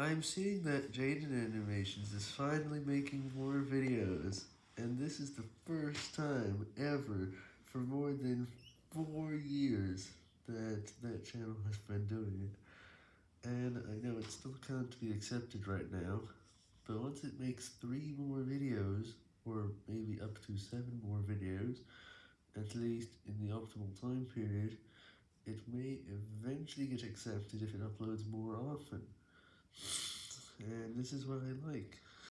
I'm seeing that Jaiden Animations is finally making more videos, and this is the first time ever for more than four years that that channel has been doing it. And I know it still can't be accepted right now, but once it makes three more videos, or maybe up to seven more videos, at least in the optimal time period, it may eventually get accepted if it uploads more often. And this is what I like.